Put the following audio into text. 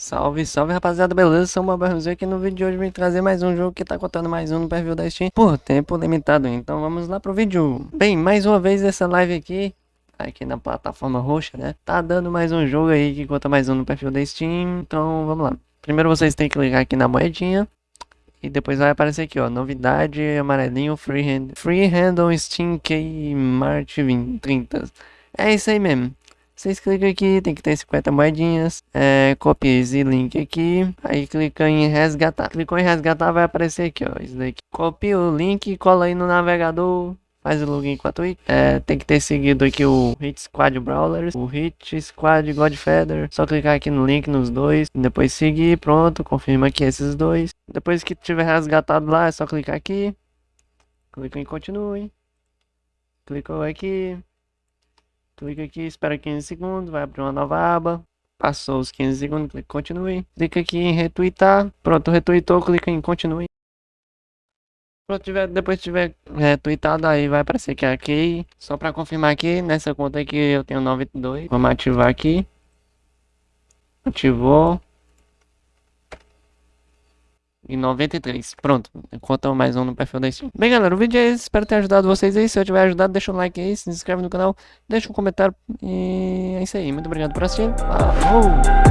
Salve, salve rapaziada, beleza? Sou uma Barrozinho aqui no vídeo de hoje vim trazer mais um jogo que tá contando mais um no perfil da Steam por tempo limitado, então vamos lá pro vídeo. Bem, mais uma vez essa live aqui, aqui na plataforma roxa, né? Tá dando mais um jogo aí que conta mais um no perfil da Steam, então vamos lá. Primeiro vocês têm que clicar aqui na moedinha e depois vai aparecer aqui, ó, novidade amarelinho Freehand, Freehand on Steam Key March 20, 30. É isso aí mesmo. Vocês clicam aqui, tem que ter 50 moedinhas. É, copia esse link aqui. Aí clica em resgatar. Clicou em resgatar, vai aparecer aqui, ó. Isso daqui. Copia o link, cola aí no navegador. Faz o login com a Twitch. É, tem que ter seguido aqui o Hit Squad Brawlers, o Hit Squad Godfeather. Só clicar aqui no link nos dois. Depois seguir, pronto. Confirma aqui esses dois. Depois que tiver resgatado lá, é só clicar aqui. Clica em continue. Clicou aqui. Clica aqui, espera 15 segundos, vai abrir uma nova aba. Passou os 15 segundos, clica em continue. Clica aqui em retweetar. Pronto, retweetou, clica em continue. Pronto, tiver, depois tiver retweetado, aí vai aparecer que é aqui. Só para confirmar aqui, nessa conta aqui eu tenho 92. Vamos ativar aqui. Ativou e 93. Pronto, conta mais um no perfil da Steam. Bem, galera, o vídeo é esse. Espero ter ajudado vocês aí. Se eu tiver ajudado, deixa um like aí, se inscreve no canal, deixa um comentário. E é isso aí. Muito obrigado por assistir. Falou!